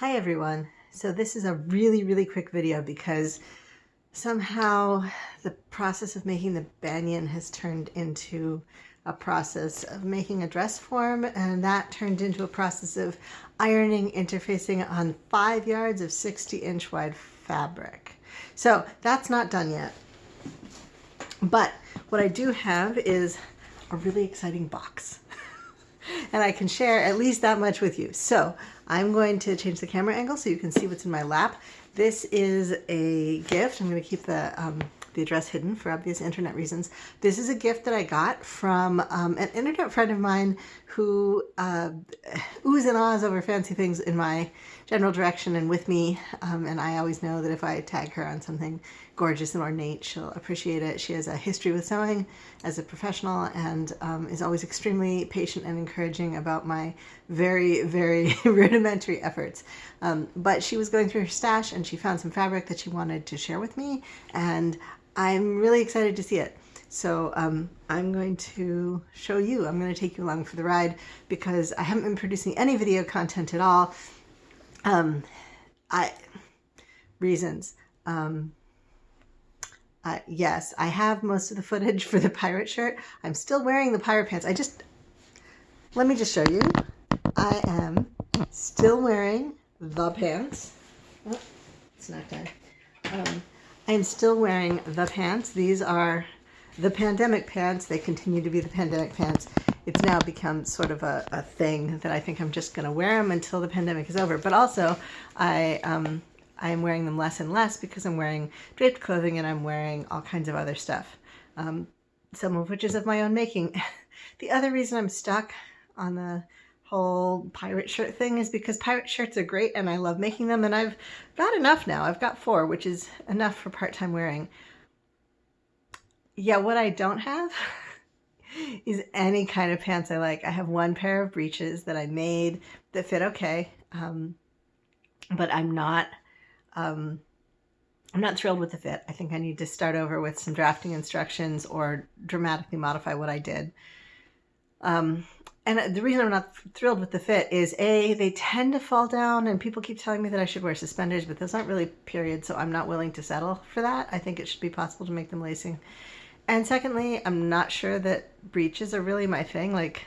Hi everyone. So this is a really, really quick video because somehow the process of making the banyan has turned into a process of making a dress form and that turned into a process of ironing interfacing on five yards of 60 inch wide fabric. So that's not done yet. But what I do have is a really exciting box and I can share at least that much with you. So I'm going to change the camera angle so you can see what's in my lap. This is a gift. I'm going to keep the, um, the address hidden for obvious internet reasons. This is a gift that I got from um, an internet friend of mine who uh, oohs and ahs over fancy things in my general direction and with me. Um, and I always know that if I tag her on something gorgeous and ornate, she'll appreciate it. She has a history with sewing as a professional and um, is always extremely patient and encouraging about my very, very rudimentary efforts. Um, but she was going through her stash and she found some fabric that she wanted to share with me. And I'm really excited to see it. So um, I'm going to show you, I'm going to take you along for the ride because I haven't been producing any video content at all. Um, I, reasons. Um, uh, yes, I have most of the footage for the pirate shirt. I'm still wearing the pirate pants. I just, let me just show you. I am still wearing the pants. Oh, it's not done. Um, I'm still wearing the pants. These are the pandemic pants. They continue to be the pandemic pants. It's now become sort of a, a thing that I think I'm just going to wear them until the pandemic is over. But also, I um, I am wearing them less and less because I'm wearing draped clothing and I'm wearing all kinds of other stuff, um, some of which is of my own making. the other reason I'm stuck on the whole pirate shirt thing is because pirate shirts are great and I love making them and I've got enough now. I've got four, which is enough for part-time wearing. Yeah, what I don't have is any kind of pants I like. I have one pair of breeches that I made that fit okay, um, but I'm not um, I'm not thrilled with the fit. I think I need to start over with some drafting instructions or dramatically modify what I did. Um, and the reason I'm not thrilled with the fit is A, they tend to fall down and people keep telling me that I should wear suspenders, but those aren't really period, so I'm not willing to settle for that. I think it should be possible to make them lacing. And secondly, I'm not sure that breeches are really my thing. Like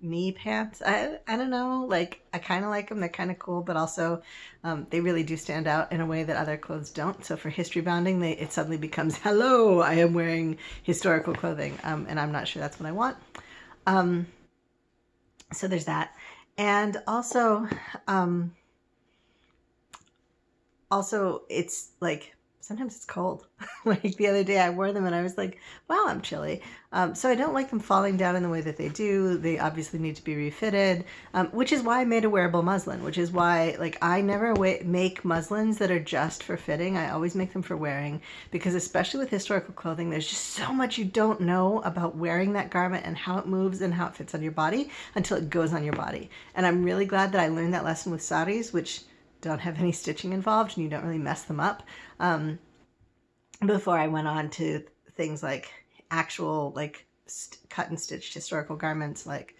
knee pants. I, I don't know, like I kind of like them. They're kind of cool, but also um, they really do stand out in a way that other clothes don't. So for history bounding, they, it suddenly becomes, hello, I am wearing historical clothing. Um, and I'm not sure that's what I want. Um, so there's that. And also, um, also it's like sometimes it's cold. like the other day I wore them and I was like, wow, I'm chilly. Um, so I don't like them falling down in the way that they do. They obviously need to be refitted, um, which is why I made a wearable muslin, which is why like I never make muslins that are just for fitting. I always make them for wearing because especially with historical clothing, there's just so much you don't know about wearing that garment and how it moves and how it fits on your body until it goes on your body. And I'm really glad that I learned that lesson with saris, which don't have any stitching involved and you don't really mess them up. Um, before I went on to things like actual like cut and stitched historical garments like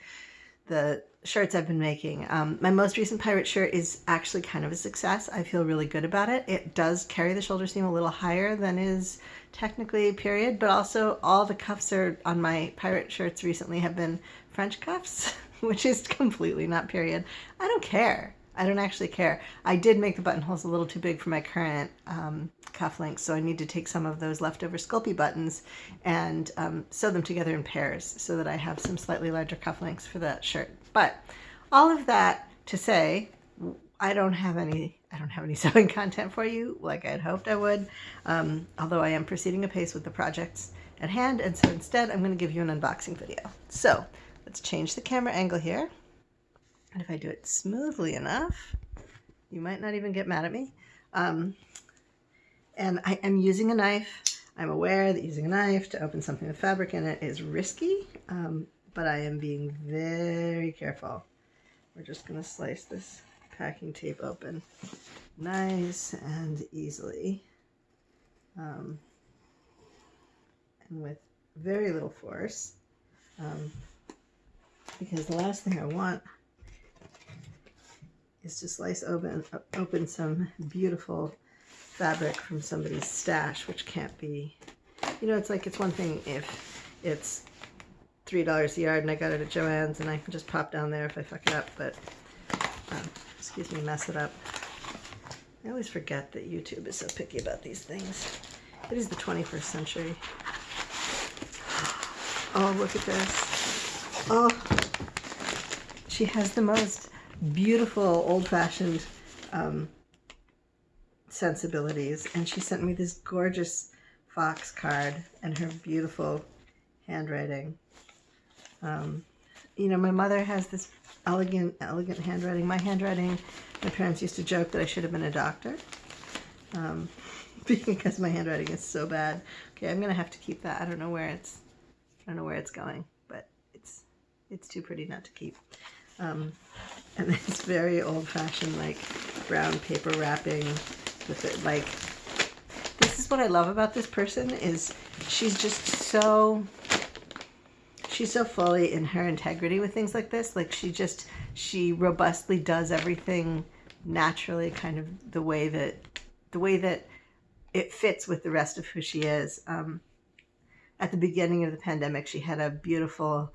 the shirts I've been making. Um, my most recent pirate shirt is actually kind of a success. I feel really good about it. It does carry the shoulder seam a little higher than is technically period, but also all the cuffs are on my pirate shirts recently have been French cuffs, which is completely not period. I don't care. I don't actually care. I did make the buttonholes a little too big for my current um, cufflinks, so I need to take some of those leftover Sculpey buttons and um, sew them together in pairs so that I have some slightly larger cufflinks for that shirt. But all of that to say, I don't have any I don't have any sewing content for you like I had hoped I would, um, although I am proceeding apace with the projects at hand, and so instead I'm going to give you an unboxing video. So let's change the camera angle here. And if I do it smoothly enough, you might not even get mad at me. Um, and I am using a knife. I'm aware that using a knife to open something with fabric in it is risky, um, but I am being very careful. We're just going to slice this packing tape open nice and easily um, and with very little force um, because the last thing I want is to slice open, open some beautiful fabric from somebody's stash, which can't be, you know, it's like, it's one thing if it's $3 a yard and I got it at Joann's and I can just pop down there if I fuck it up, but, um, excuse me, mess it up. I always forget that YouTube is so picky about these things. It is the 21st century. Oh, look at this. Oh, she has the most beautiful old-fashioned um, sensibilities. And she sent me this gorgeous fox card and her beautiful handwriting. Um, you know, my mother has this elegant, elegant handwriting. My handwriting, my parents used to joke that I should have been a doctor. Um, because my handwriting is so bad. Okay, I'm gonna have to keep that. I don't know where it's, I don't know where it's going, but it's, it's too pretty not to keep. Um, and it's very old-fashioned like brown paper wrapping with it like this is what I love about this person is she's just so she's so fully in her integrity with things like this like she just she robustly does everything naturally kind of the way that the way that it fits with the rest of who she is. Um, at the beginning of the pandemic she had a beautiful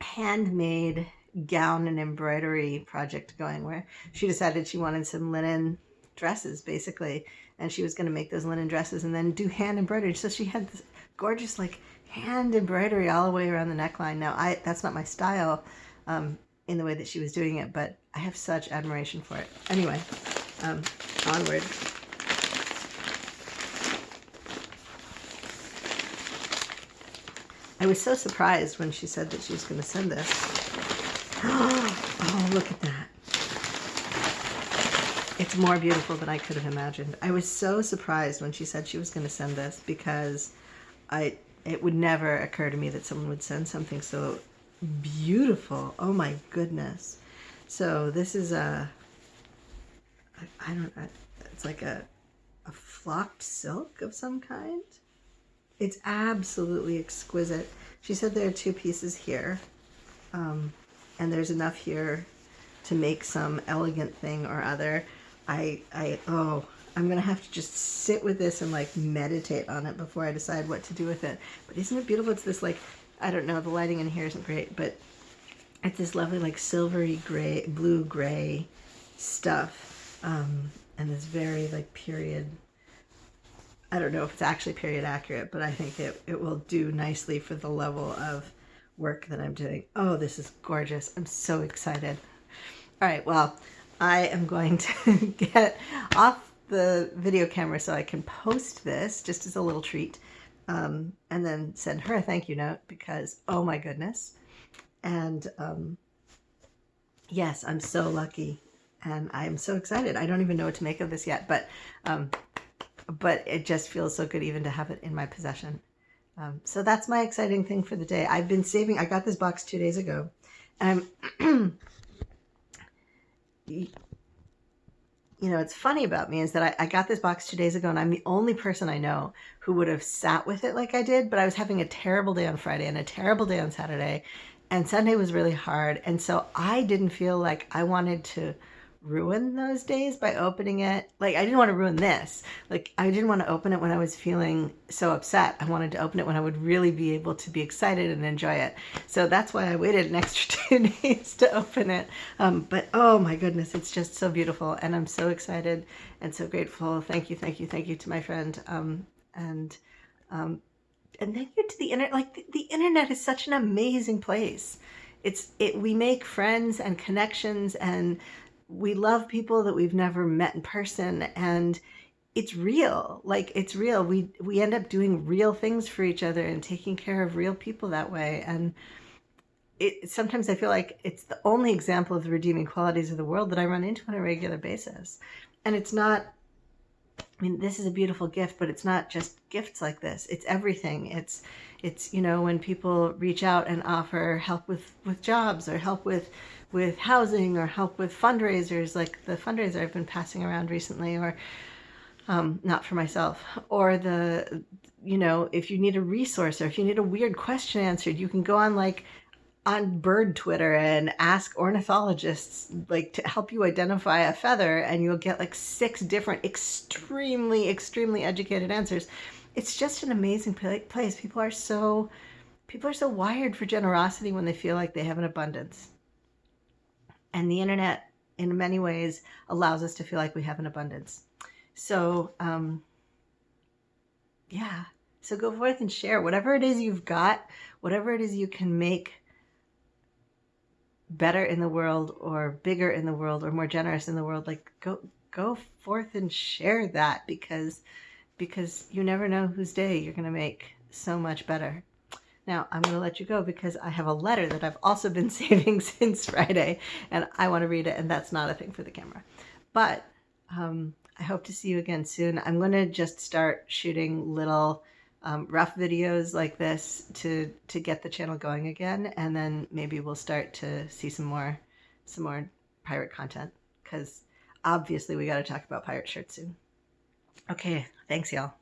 handmade gown and embroidery project going where she decided she wanted some linen dresses basically. And she was going to make those linen dresses and then do hand embroidery. So she had this gorgeous like hand embroidery all the way around the neckline. Now i that's not my style um, in the way that she was doing it but i have such admiration for it. Anyway um, onward. I was so surprised when she said that she was going to send this Oh, look at that. It's more beautiful than I could have imagined. I was so surprised when she said she was going to send this because I it would never occur to me that someone would send something so beautiful. Oh my goodness. So this is a, I don't know, it's like a, a flocked silk of some kind. It's absolutely exquisite. She said there are two pieces here. Um, and there's enough here to make some elegant thing or other. I, I, oh, I'm going to have to just sit with this and like meditate on it before I decide what to do with it. But isn't it beautiful? It's this like, I don't know, the lighting in here isn't great, but it's this lovely like silvery gray, blue gray stuff. Um, and this very like period, I don't know if it's actually period accurate, but I think it, it will do nicely for the level of work that I'm doing. Oh, this is gorgeous. I'm so excited. All right, well, I am going to get off the video camera so I can post this just as a little treat um, and then send her a thank you note because, oh my goodness. And um, yes, I'm so lucky and I'm so excited. I don't even know what to make of this yet, but um, but it just feels so good even to have it in my possession. Um, so that's my exciting thing for the day. I've been saving, I got this box two days ago. And I'm, you know, it's funny about me is that I, I, got this box two days ago and I'm the only person I know who would have sat with it like I did, but I was having a terrible day on Friday and a terrible day on Saturday and Sunday was really hard. And so I didn't feel like I wanted to ruin those days by opening it. Like I didn't want to ruin this. Like I didn't want to open it when I was feeling so upset. I wanted to open it when I would really be able to be excited and enjoy it. So that's why I waited an extra two days to open it. Um, but oh my goodness, it's just so beautiful and I'm so excited and so grateful. Thank you, thank you, thank you to my friend. Um, and um, and thank you to the internet. Like the, the internet is such an amazing place. It's it. We make friends and connections and we love people that we've never met in person and it's real. Like it's real. We we end up doing real things for each other and taking care of real people that way. And it sometimes i feel like it's the only example of the redeeming qualities of the world that i run into on a regular basis. And it's not I mean, this is a beautiful gift, but it's not just gifts like this. It's everything. It's, it's, you know, when people reach out and offer help with, with jobs or help with, with housing or help with fundraisers, like the fundraiser I've been passing around recently, or um, not for myself, or the, you know, if you need a resource or if you need a weird question answered, you can go on like on bird Twitter and ask ornithologists like to help you identify a feather and you'll get like six different extremely extremely educated answers. It's just an amazing place. People are so people are so wired for generosity when they feel like they have an abundance. And the internet in many ways allows us to feel like we have an abundance. So um yeah, so go forth and share whatever it is you've got, whatever it is you can make better in the world or bigger in the world or more generous in the world like go go forth and share that because because you never know whose day you're going to make so much better. Now i'm going to let you go because i have a letter that i've also been saving since friday and i want to read it and that's not a thing for the camera. But um, i hope to see you again soon. I'm going to just start shooting little um, rough videos like this to to get the channel going again. And then maybe we'll start to see some more some more pirate content. Because obviously we got to talk about pirate shirts soon. Okay thanks y'all